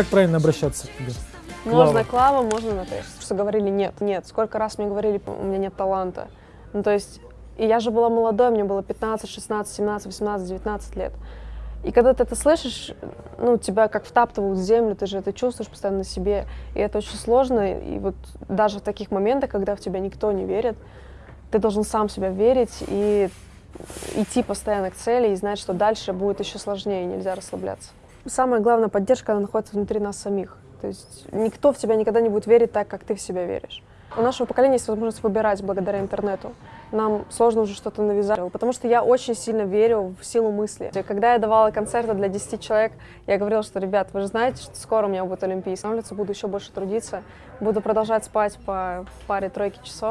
как правильно обращаться к тебе? Можно Клава, можно на ты. Что говорили нет, нет. Сколько раз мне говорили, у меня нет таланта. Ну, то есть, и я же была молодой, мне было 15, 16, 17, 18, 19 лет. И когда ты это слышишь, ну, тебя как втаптывают в землю, ты же это чувствуешь постоянно на себе. И это очень сложно. И вот даже в таких моментах, когда в тебя никто не верит, ты должен сам себя верить и идти постоянно к цели и знать, что дальше будет еще сложнее, нельзя расслабляться. Самая главная поддержка, она находится внутри нас самих. То есть никто в тебя никогда не будет верить так, как ты в себя веришь. У нашего поколения есть возможность выбирать благодаря интернету. Нам сложно уже что-то навязать, потому что я очень сильно верю в силу мысли. Когда я давала концерты для 10 человек, я говорила, что, ребят, вы же знаете, что скоро у меня будет Олимпийский. Улице буду еще больше трудиться, буду продолжать спать по паре-тройке часов.